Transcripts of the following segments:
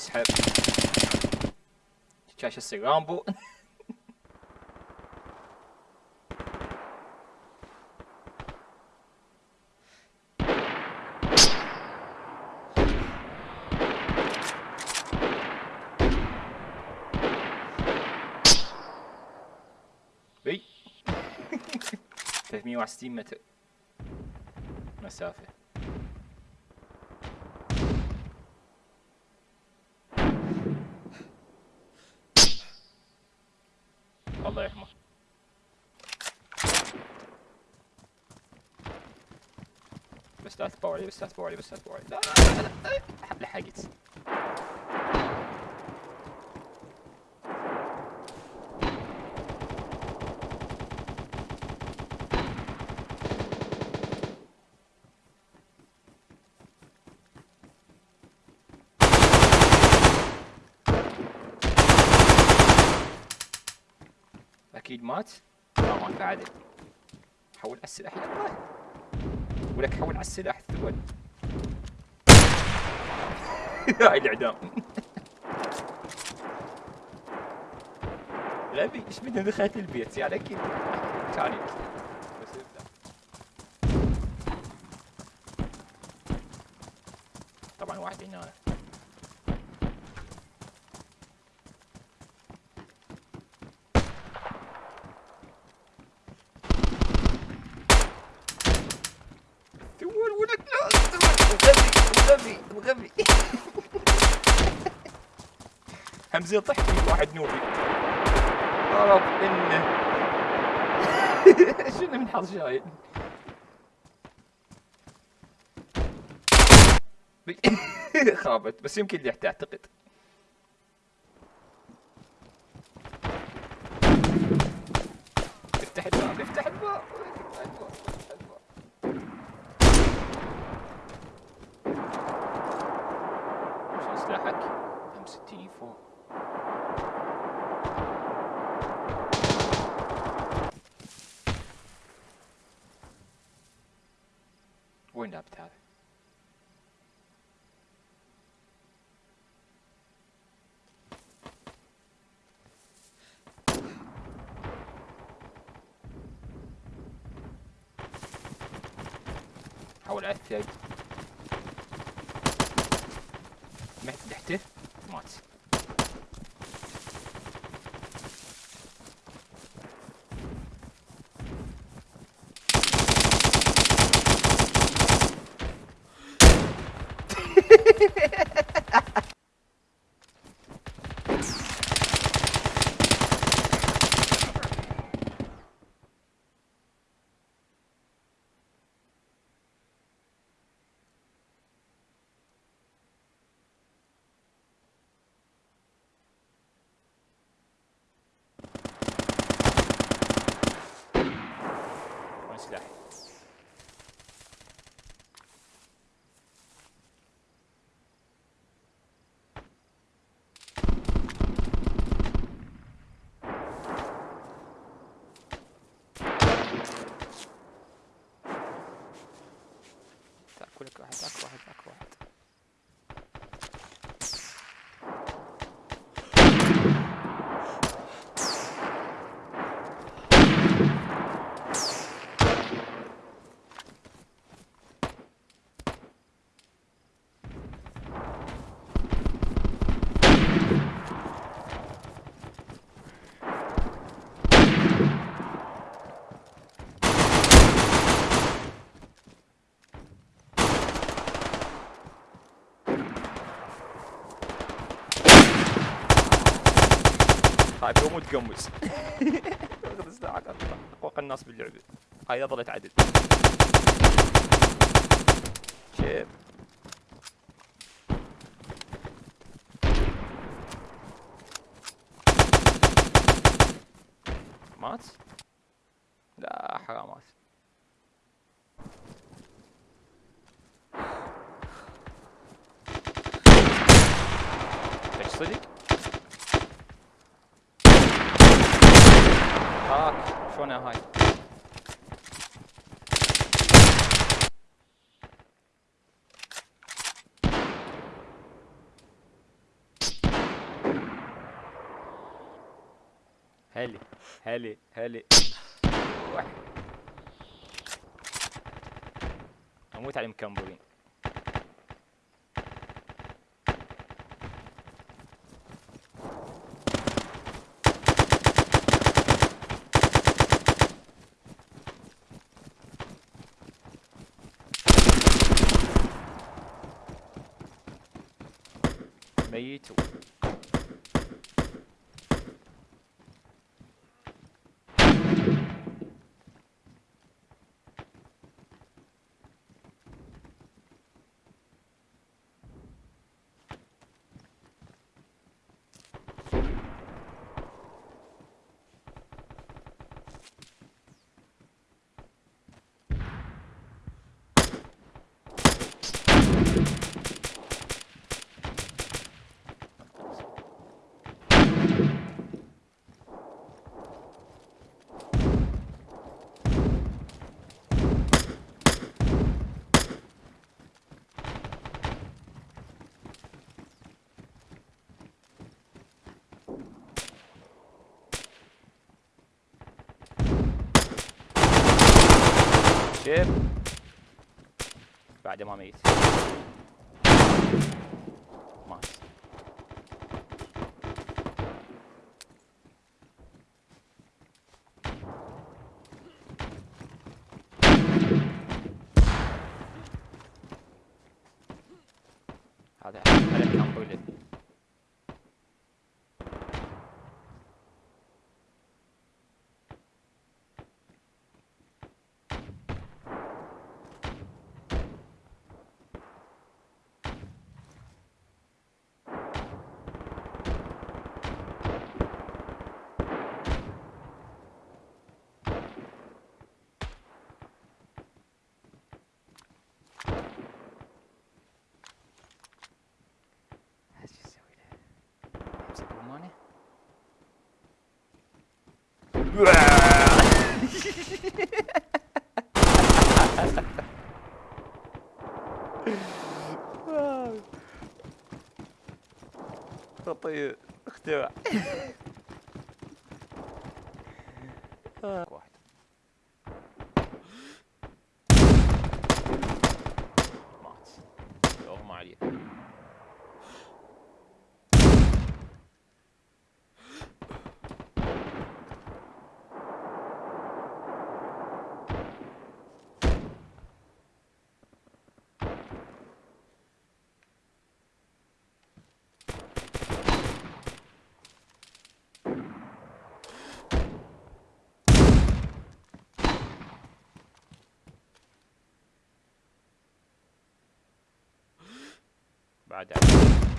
his head. Cieszę się rambu. Hey. They've me last teammate myself. Yeah. بس لا تبوا علي بس لا تبوا علي بس لا لا لا لا لا لحقت أكيد مات؟ ما مات بعد. حول السلاح يا الله ولك حول على السلاح الثقل هاي الاعدام غبي إيش بدنا دخلت البيت. يعني أكيد كان بس ابدا طبعا واحد هنا تقول ولك لا مغبي مغبي همزه طحت واحد نوبي. رب إنه. شنو من حظ شايل خابت بس يمكن اللي تعتقد افتح الباب افتح الباب شو سلاحك؟ ام 60 فوق وين لعبت هذا؟ حول على الثلج مات تحته مات وين سلاحي؟ تاكلك واحد تاك واحد تاك واحد هاي بيوم وتقمص اخذ سلاحك أقوى الناس باللعبة. هاي ظلت عدل شيب. مات؟ لا حرامات إيش صدق؟ هاك شلونها هاي هلي هلي هلي واحد. أموت على المكمبرين ميت شيب بعد ما ميت مات هذا هذا كان بولد うわ という口は بعد Uh-uh,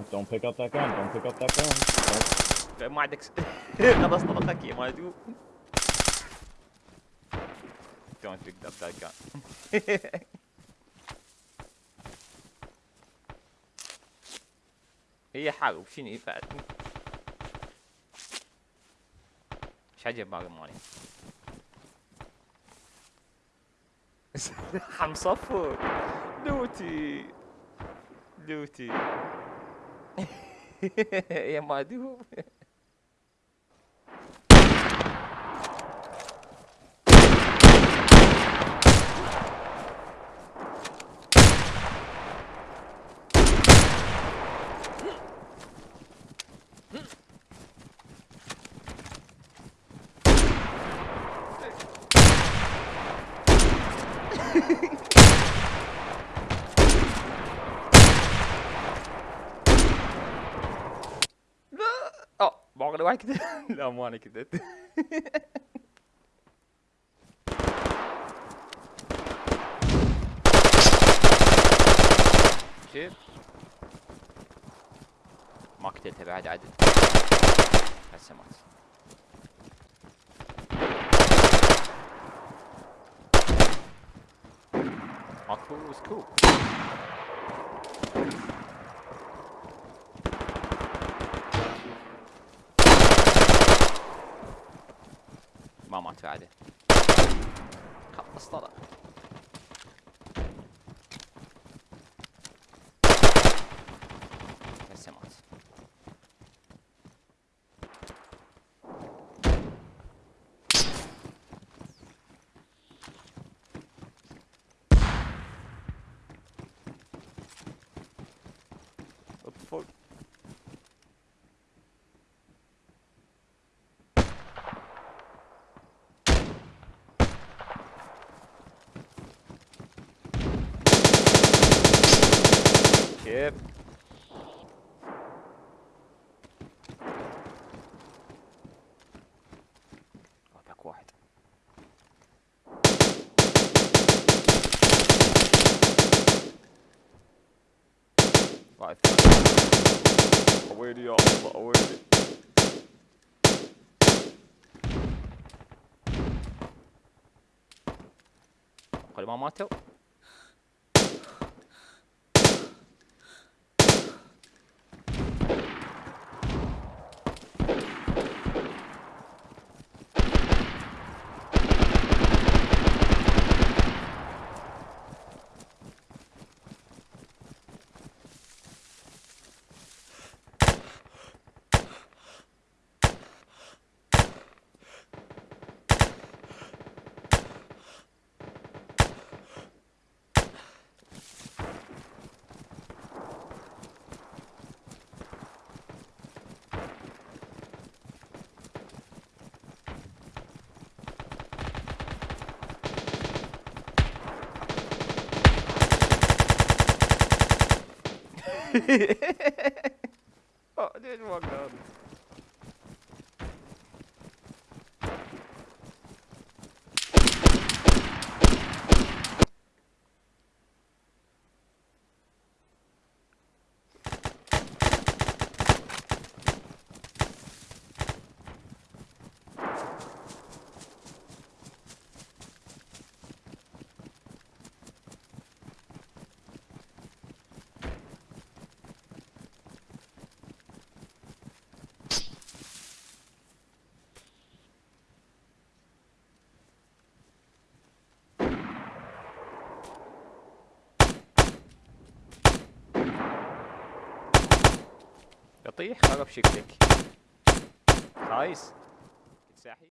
uh-uh, don't pick up that gun, don't pick up that gun. ما عندك. خلاص طلقك يا مادو Don't pick up that gun هي حاول شنو بعد إيش عجب باقي مالي حم صفر لوتي لوتي يا مادو لا اه بعقل واحد كده لا مو انا كده شوف ما قتلته بعد عدل هسه مات ماكو سكوب مات بعده خلص طلع. هسه مات اطفل واحد ثاني ويلي يا الله ويلي قال ما ماتوا oh, Olha o advogado. يطيح خرب شكلك. خايس